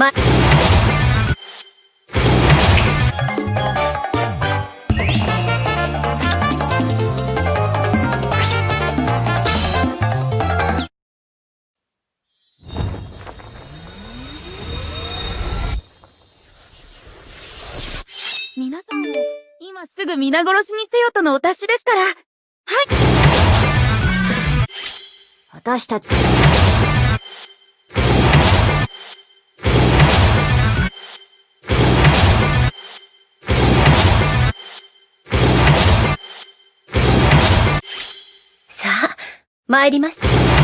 ま、皆さんを今すぐ皆殺しにせよとのお達しですから。はい私たち、参りました。